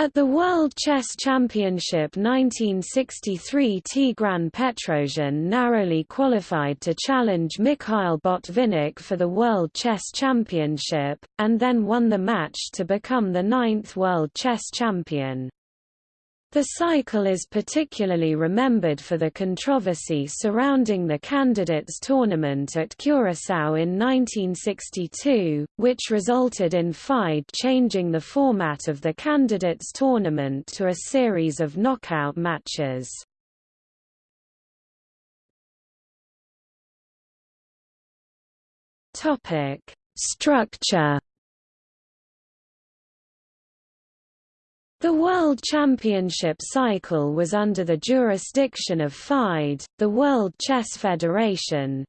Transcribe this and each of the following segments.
At the World Chess Championship 1963 Tigran Petrosian narrowly qualified to challenge Mikhail Botvinnik for the World Chess Championship, and then won the match to become the ninth World Chess Champion. The cycle is particularly remembered for the controversy surrounding the candidates tournament at Curaçao in 1962, which resulted in FIDE changing the format of the candidates tournament to a series of knockout matches. Structure The World Championship cycle was under the jurisdiction of FIDE, the World Chess Federation,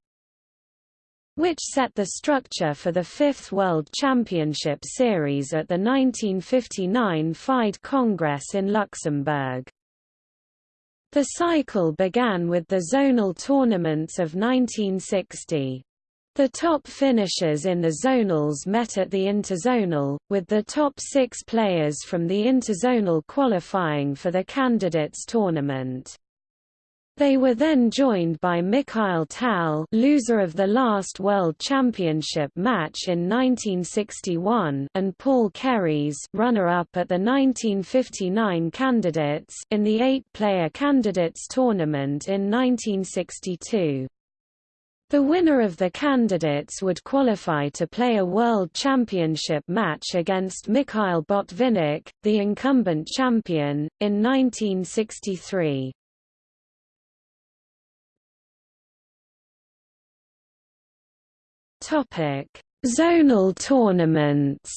which set the structure for the fifth World Championship Series at the 1959 FIDE Congress in Luxembourg. The cycle began with the zonal tournaments of 1960. The top finishers in the zonals met at the interzonal, with the top six players from the interzonal qualifying for the candidates tournament. They were then joined by Mikhail Tal loser of the last World Championship match in 1961 and Paul Keres runner-up at the 1959 candidates in the eight-player candidates tournament in 1962. The winner of the candidates would qualify to play a World Championship match against Mikhail Botvinnik, the incumbent champion, in 1963. Zonal tournaments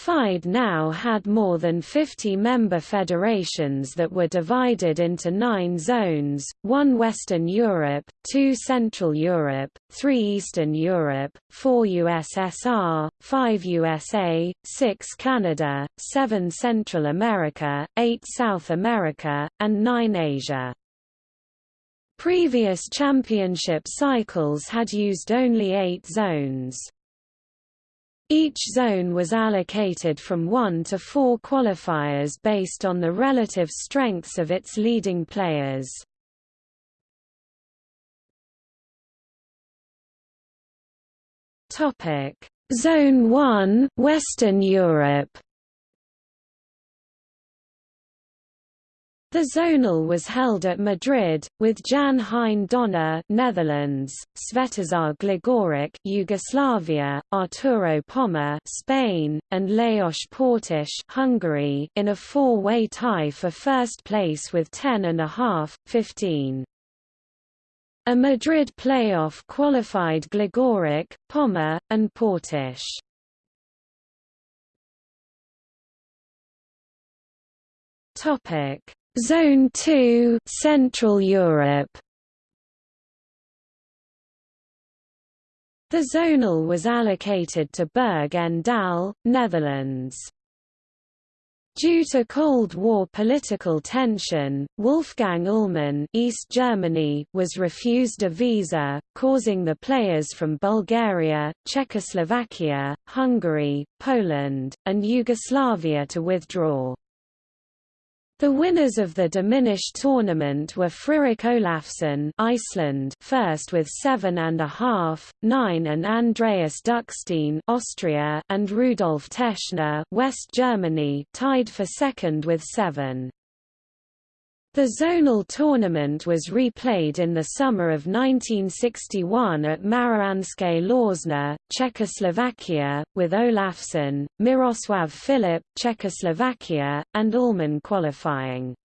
FIDE now had more than 50 member federations that were divided into nine zones, one Western Europe, two Central Europe, three Eastern Europe, four USSR, five USA, six Canada, seven Central America, eight South America, and nine Asia. Previous championship cycles had used only eight zones. Each zone was allocated from one to four qualifiers based on the relative strengths of its leading players. Zone 1 Western Europe The zonal was held at Madrid, with Jan Hein Donner Netherlands, Svetozar Gligoric Yugoslavia, Arturo Pomar Spain, and Lajos Portisch Hungary in a four-way tie for first place with 10 and a half, 15. A Madrid playoff qualified Gligoric, Pomar, and Portisch. Topic Zone 2 Central Europe The zonal was allocated to Berg en Dal, Netherlands. Due to Cold War political tension, Wolfgang Ullmann East Germany was refused a visa, causing the players from Bulgaria, Czechoslovakia, Hungary, Poland, and Yugoslavia to withdraw. The winners of the diminished tournament were Friðrik Olafsson Iceland first with seven and a half, nine and Andreas Duckstein Austria and Rudolf Teschner West Germany tied for second with seven. The zonal tournament was replayed in the summer of 1961 at Mariánské Lázně, Czechoslovakia, with Olafsson, Miroslav Filip Czechoslovakia, and Ullmann qualifying.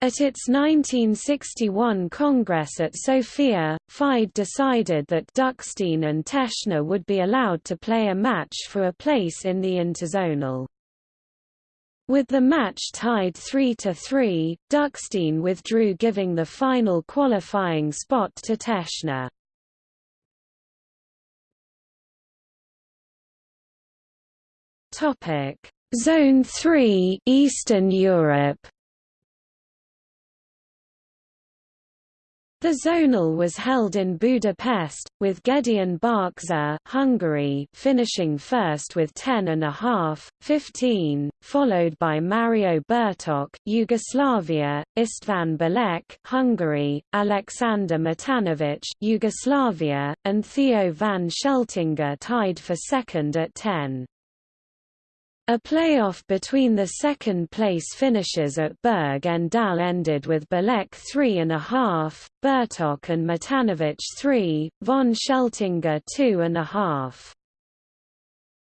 At its 1961 Congress at Sofia, FIDE decided that Duckstein and Teschner would be allowed to play a match for a place in the interzonal. With the match tied 3–3, Duckstein withdrew giving the final qualifying spot to Teschner. Zone 3 Eastern Europe The zonal was held in Budapest, with Gedeon Barcza Hungary finishing first with 10.5, 15, followed by Mario Bertok Yugoslavia, István Bilek Hungary, Alexander Matanovic Yugoslavia, and Theo van Scheltinga tied for second at 10. A playoff between the second-place finishers at Berg en Dal ended with Bilek 3.5, Bertok and Matanovic 3, von Scheltinga 2.5.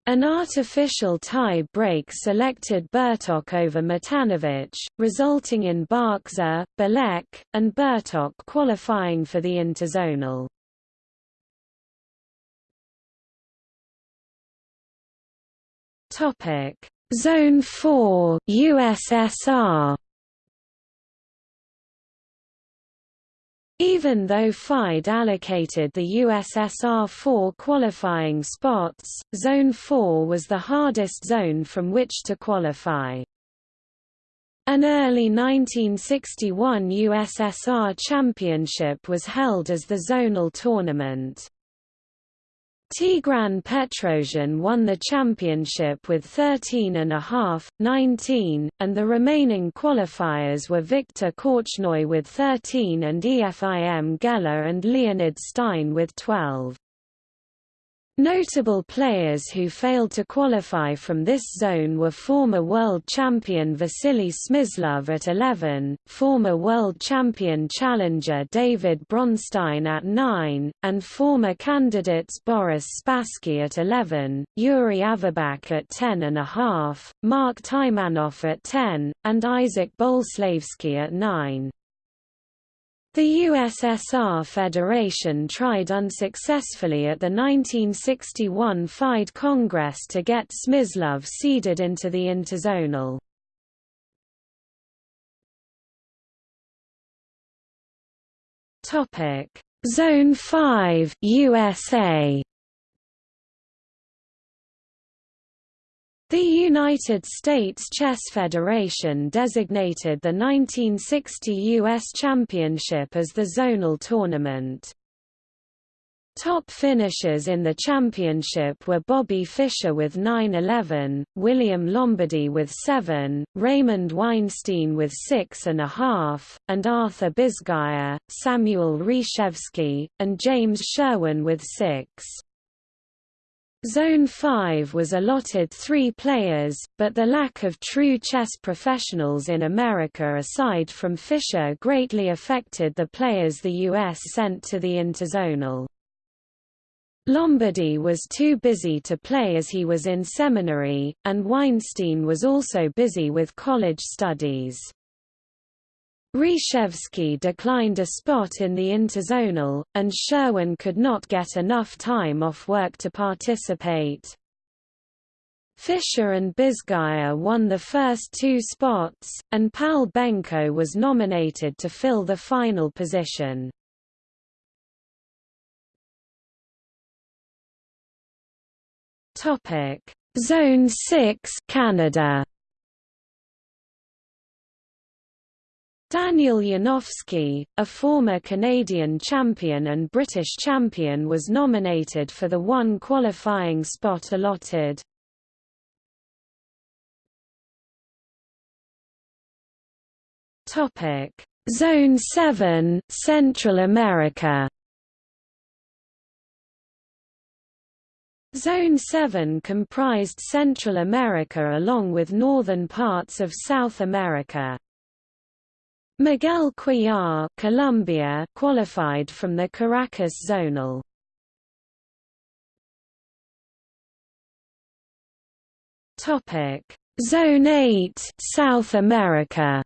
An artificial tie break selected Bertok over Matanovic, resulting in Barcza, Bilek, and Bertok qualifying for the interzonal. Topic: Zone 4 USSR Even though FIDE allocated the USSR four qualifying spots, Zone 4 was the hardest zone from which to qualify. An early 1961 USSR championship was held as the zonal tournament. Tigran Petrosian won the championship with 13.5, 19, and the remaining qualifiers were Viktor Korchnoi with 13 and Efim Geller and Leonid Stein with 12. Notable players who failed to qualify from this zone were former world champion Vasily Smyslov at 11, former world champion challenger David Bronstein at 9, and former candidates Boris Spassky at 11, Yuri Averbakh at 10.5, Mark Taimanov at 10, and Isaac Boleslavsky at 9. The USSR Federation tried unsuccessfully at the 1961 FIDE Congress to get Smyslov seeded into the interzonal. Zone 5 USA The United States Chess Federation designated the 1960 U.S. Championship as the zonal tournament. Top finishers in the championship were Bobby Fischer with 9-11, William Lombardy with 7, Raymond Weinstein with 6.5, and and Arthur Bisguier, Samuel Reshevsky, and James Sherwin with 6. Zone 5 was allotted three players, but the lack of true chess professionals in America aside from Fischer greatly affected the players the U.S. sent to the interzonal. Lombardy was too busy to play as he was in seminary, and Weinstein was also busy with college studies. Reshevsky declined a spot in the interzonal, and Sherwin could not get enough time off work to participate. Fischer and Bisguier won the first two spots, and Pal Benko was nominated to fill the final position. Zone 6 Canada Daniel Yanofsky, a former Canadian champion and British champion was nominated for the one qualifying spot allotted. Zone 7 Central America Zone 7 comprised Central America along with northern parts of South America. Miguel Cuellar Colombia qualified from the Caracas zonal. Topic: Zone 8 South America.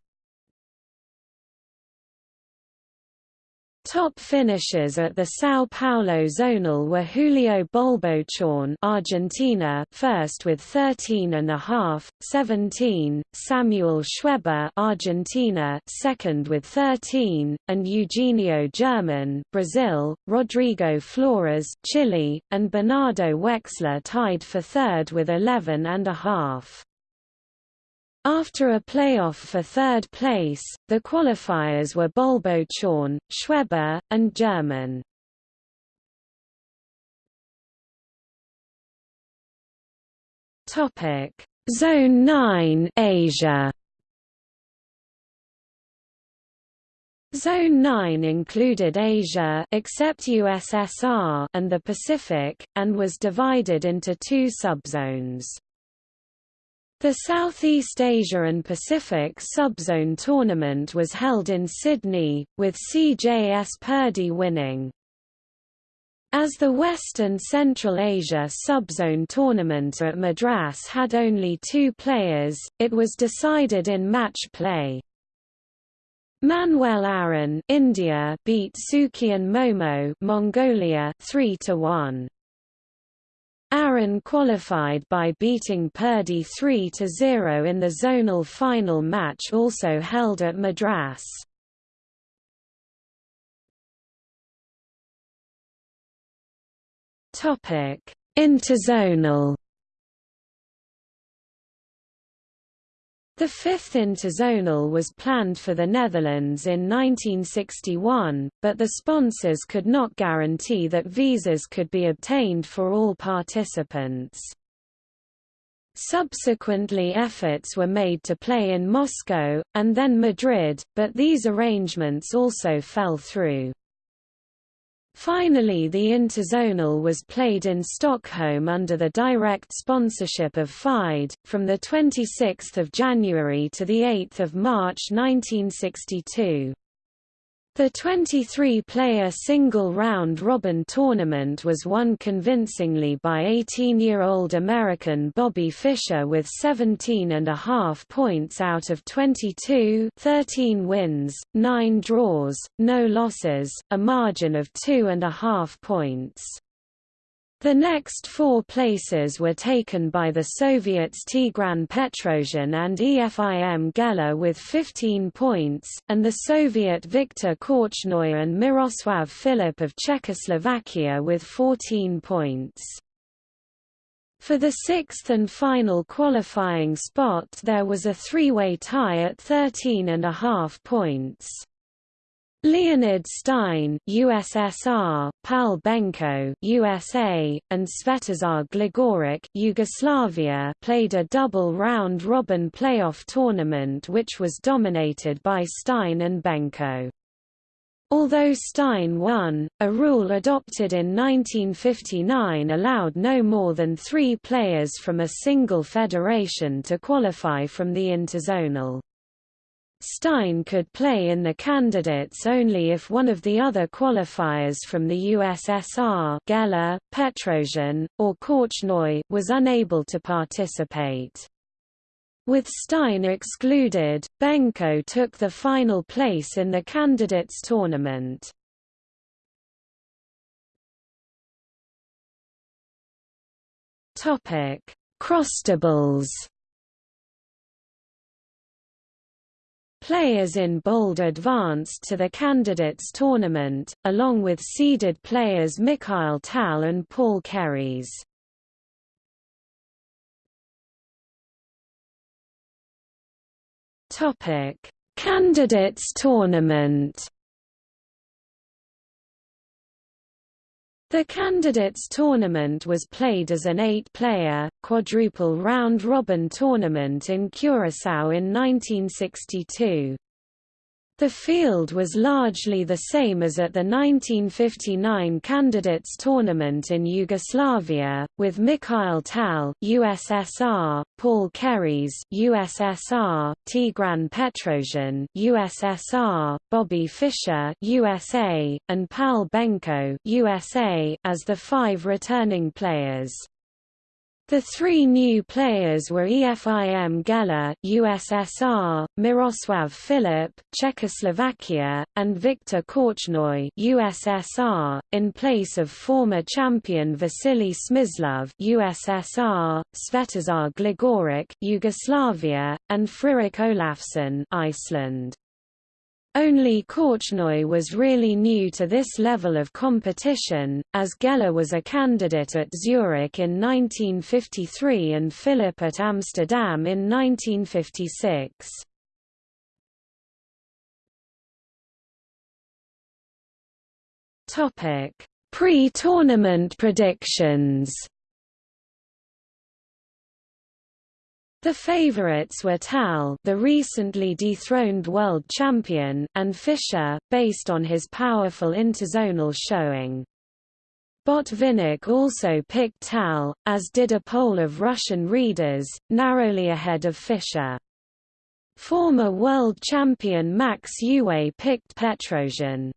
Top finishers at the São Paulo zonal were Julio Bolbochán Argentina first with 13.5, 17, Samuel Schweber Argentina second with 13, and Eugenio German Brazil, Rodrigo Flores Chile, and Bernardo Wexler tied for third with 11.5. After a playoff for third place, the qualifiers were Bolbo Chorn, Schweber, and German. Topic: Zone 9 Asia. Zone 9 included Asia except USSR and the Pacific, and was divided into two subzones. The Southeast Asia and Pacific Subzone tournament was held in Sydney, with CJS Purdy winning. As the West and Central Asia Subzone tournament at Madras had only two players, it was decided in match play. Manuel Aaron India beat Sukian Momo Mongolia 3 to 1. Aaron qualified by beating Purdy 3–0 in the zonal final match also held at Madras. Interzonal The fifth interzonal was planned for the Netherlands in 1961, but the sponsors could not guarantee that visas could be obtained for all participants. Subsequently efforts were made to play in Moscow, and then Madrid, but these arrangements also fell through. Finally the interzonal was played in Stockholm under the direct sponsorship of FIDE, from 26 January to 8 March 1962. The 23-player single round-robin tournament was won convincingly by 18-year-old American Bobby Fischer with 17.5 points out of 22 13 wins, 9 draws, no losses, a margin of 2.5 points. The next four places were taken by the Soviets Tigran Petrosian and EFIM Geller with 15 points, and the Soviet Viktor Korchnoi and Miroslav Filip of Czechoslovakia with 14 points. For the sixth and final qualifying spot there was a three-way tie at 13.5 points. Leonid Stein, USSR, Pal Benko, USA, and Svetozar Gligoric, Yugoslavia, played a double round-robin playoff tournament which was dominated by Stein and Benko. Although Stein won, a rule adopted in 1959 allowed no more than three players from a single federation to qualify from the interzonal. Stein could play in the candidates only if one of the other qualifiers from the USSR Geller, Petrosian, or Korchnoi was unable to participate. With Stein excluded, Benko took the final place in the candidates tournament. Crossdoubles Players in bold advanced to the candidates tournament, along with seeded players Mikhail Tal and Paul Keres. Topic: Candidates tournament. The Candidates Tournament was played as an eight-player, quadruple round-robin tournament in Curaçao in 1962. The field was largely the same as at the 1959 Candidates Tournament in Yugoslavia, with Mikhail Tal (USSR), Paul Keres (USSR), Tigran Petrosian (USSR), Bobby Fischer (USA), and Pal Benko (USA) as the five returning players. The three new players were EFIM Geller USSR, Miroslav Filip Czechoslovakia, and Viktor Korchnoi USSR, in place of former champion Vasily Smyslov USSR, Svetozar Gligoric Yugoslavia, and Friðrik Olafsson Iceland. Only Korchnoi was really new to this level of competition, as Geller was a candidate at Zurich in 1953 and Filip at Amsterdam in 1956. Pre-tournament predictions The favorites were Tal the recently dethroned world champion and Fischer, based on his powerful interzonal showing. Botvinnik also picked Tal, as did a poll of Russian readers, narrowly ahead of Fischer. Former world champion Max Euwe picked Petrosian.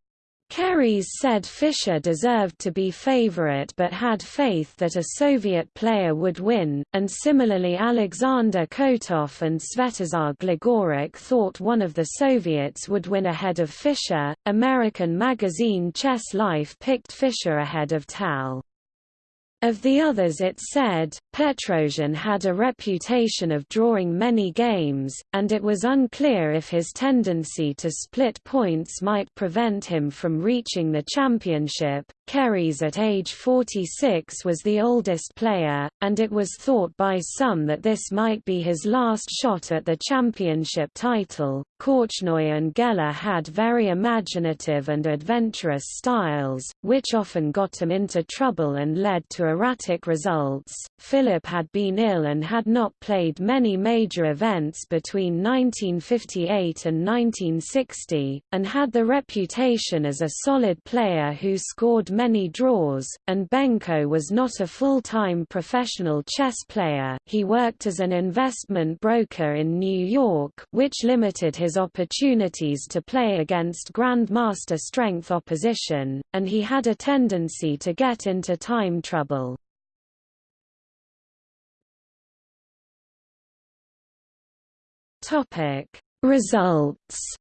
Keres said Fischer deserved to be favorite but had faith that a Soviet player would win, and similarly Alexander Kotov and Svetozar Gligoric thought one of the Soviets would win ahead of Fischer. American magazine Chess Life picked Fischer ahead of Tal. Of the others it said, Petrosian had a reputation of drawing many games, and it was unclear if his tendency to split points might prevent him from reaching the championship. Keres at age 46 was the oldest player, and it was thought by some that this might be his last shot at the championship title. Korchnoi and Geller had very imaginative and adventurous styles, which often got him into trouble and led to erratic results. Filip had been ill and had not played many major events between 1958 and 1960, and had the reputation as a solid player who scored many draws, and Benko was not a full-time professional chess player, he worked as an investment broker in New York which limited his opportunities to play against grandmaster strength opposition, and he had a tendency to get into time trouble. Results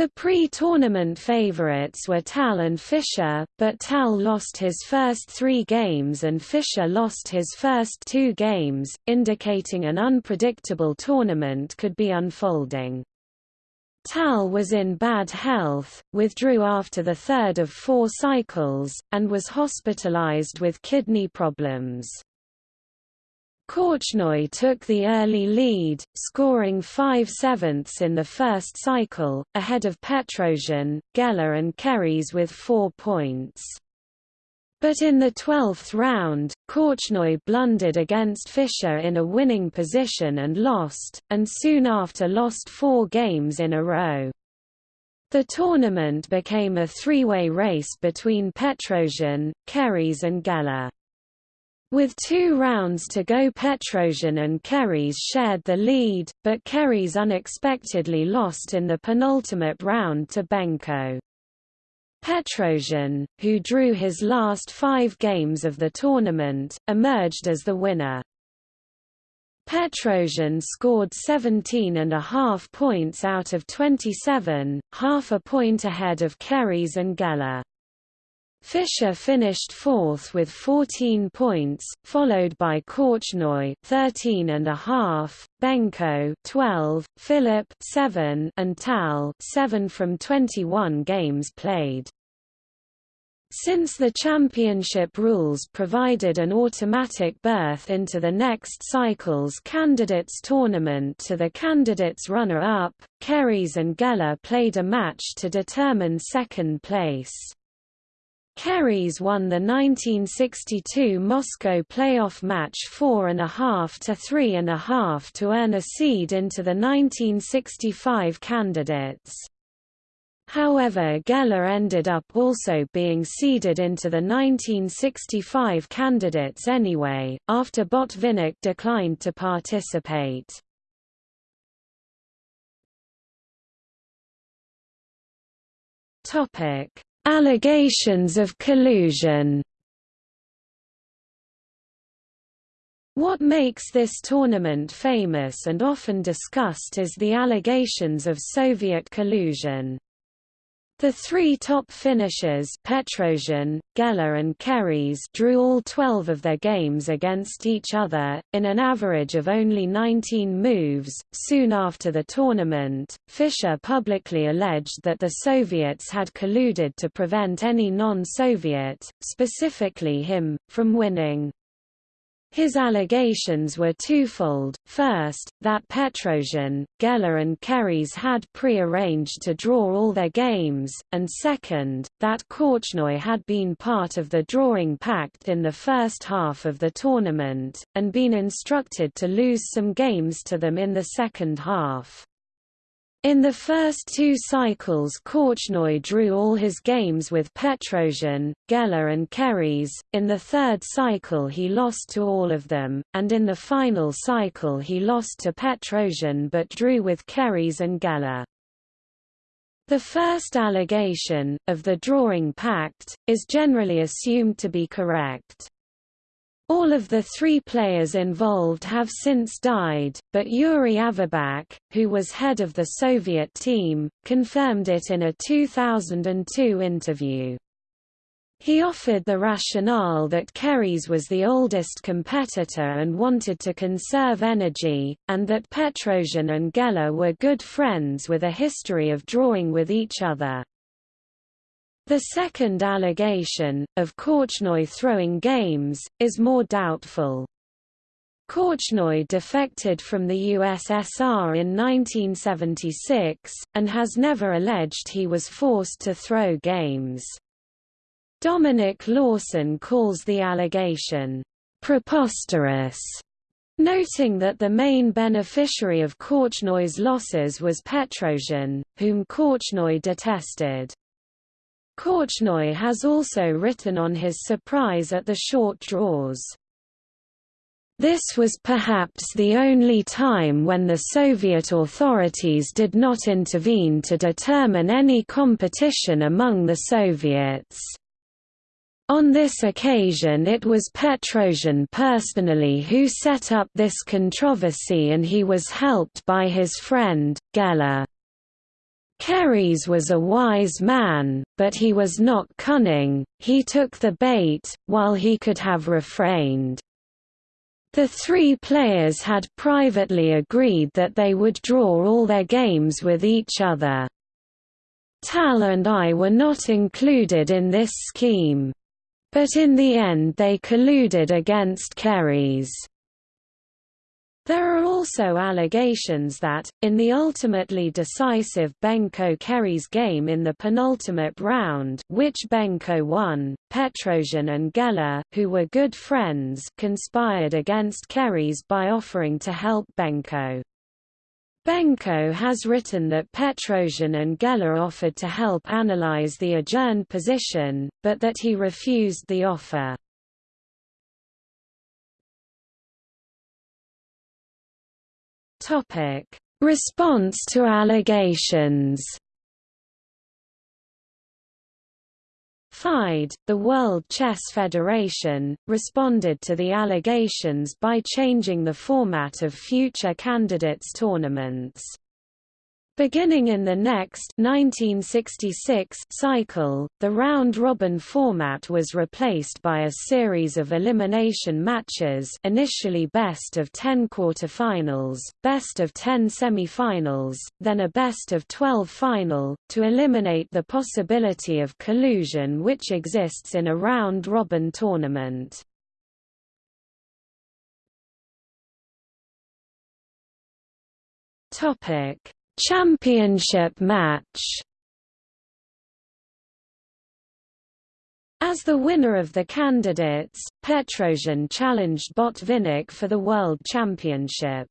The pre-tournament favorites were Tal and Fischer, but Tal lost his first three games and Fischer lost his first two games, indicating an unpredictable tournament could be unfolding. Tal was in bad health, withdrew after the third of four cycles, and was hospitalized with kidney problems. Korchnoi took the early lead, scoring 5 sevenths in the first cycle, ahead of Petrosian, Geller and Keres with four points. But in the twelfth round, Korchnoi blundered against Fischer in a winning position and lost, and soon after lost four games in a row. The tournament became a three-way race between Petrosian, Keres and Geller. With two rounds to go Petrosian and Keres shared the lead, but Keres unexpectedly lost in the penultimate round to Benko. Petrosian, who drew his last five games of the tournament, emerged as the winner. Petrosian scored 17 and a half points out of 27, half a point ahead of Keres and Geller. Fischer finished fourth with 14 points, followed by Korchnoi 13 and a half, Benko 12, Filip 7 and Tal 7 from 21 games played. Since the championship rules provided an automatic berth into the next cycle's candidates tournament to the candidates runner-up, Keres and Geller played a match to determine second place. Keres won the 1962 Moscow playoff match 4.5 to 3.5 to earn a seed into the 1965 candidates. However Geller ended up also being seeded into the 1965 candidates anyway, after Botvinnik declined to participate. Topic Allegations of collusion What makes this tournament famous and often discussed is the allegations of Soviet collusion. The three top finishers Petrosian, Geller and Keres drew all 12 of their games against each other, in an average of only 19 moves. Soon after the tournament, Fischer publicly alleged that the Soviets had colluded to prevent any non-Soviet, specifically him, from winning. His allegations were twofold, first, that Petrosian, Geller and Keres had pre-arranged to draw all their games, and second, that Korchnoi had been part of the drawing pact in the first half of the tournament, and been instructed to lose some games to them in the second half. In the first two cycles Korchnoi drew all his games with Petrosian, Geller and Keres, in the third cycle he lost to all of them, and in the final cycle he lost to Petrosian but drew with Keres and Geller. The first allegation, of the drawing pact, is generally assumed to be correct. All of the three players involved have since died, but Yuri Averbakh, who was head of the Soviet team, confirmed it in a 2002 interview. He offered the rationale that Keres was the oldest competitor and wanted to conserve energy, and that Petrosian and Geller were good friends with a history of drawing with each other. The second allegation, of Korchnoi throwing games, is more doubtful. Korchnoi defected from the USSR in 1976, and has never alleged he was forced to throw games. Dominic Lawson calls the allegation, "...preposterous", noting that the main beneficiary of Korchnoi's losses was Petrosian, whom Korchnoi detested. Korchnoi has also written on his surprise at the short draws. This was perhaps the only time when the Soviet authorities did not intervene to determine any competition among the Soviets. On this occasion it was Petrosian personally who set up this controversy and he was helped by his friend, Geller. Keres was a wise man, but he was not cunning, he took the bait, while he could have refrained. The three players had privately agreed that they would draw all their games with each other. Tal and I were not included in this scheme. But in the end they colluded against Keres. There are also allegations that, in the ultimately decisive Benko-Keres game in the penultimate round which Benko won, Petrosian and Geller, who were good friends conspired against Keres by offering to help Benko. Benko has written that Petrosian and Geller offered to help analyze the adjourned position, but that he refused the offer. Topic: Response to allegations. FIDE, the World Chess Federation, responded to the allegations by changing the format of future candidates tournaments. Beginning in the next 1966 cycle, the round-robin format was replaced by a series of elimination matches initially best of 10 quarterfinals, best of 10 semifinals, then a best of 12 final, to eliminate the possibility of collusion which exists in a round-robin tournament. Topic Championship match As the winner of the candidates, Petrosian challenged Botvinnik for the World Championship.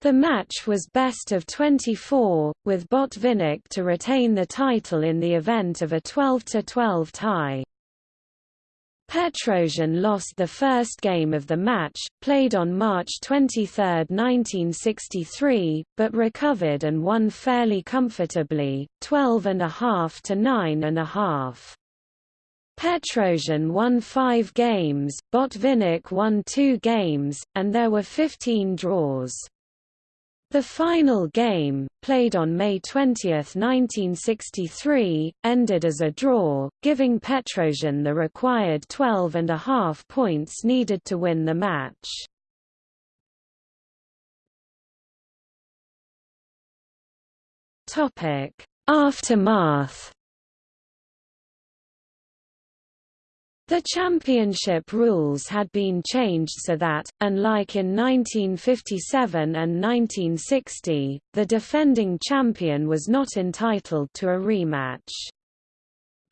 The match was best of 24, with Botvinnik to retain the title in the event of a 12–12 tie. Petrosian lost the first game of the match, played on March 23, 1963, but recovered and won fairly comfortably, 12.5 to 9.5. Petrosian won five games, Botvinnik won two games, and there were 15 draws. The final game, played on May 20, 1963, ended as a draw, giving Petrosian the required 12 and a half points needed to win the match. Aftermath The championship rules had been changed so that, unlike in 1957 and 1960, the defending champion was not entitled to a rematch.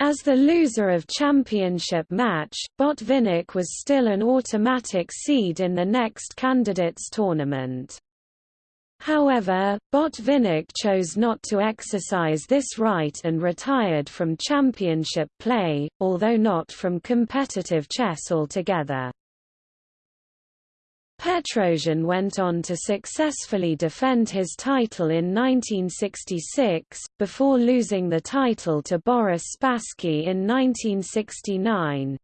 As the loser of championship match, Botvinnik was still an automatic seed in the next candidates tournament. However, Botvinnik chose not to exercise this right and retired from championship play, although not from competitive chess altogether. Petrosian went on to successfully defend his title in 1966, before losing the title to Boris Spassky in 1969.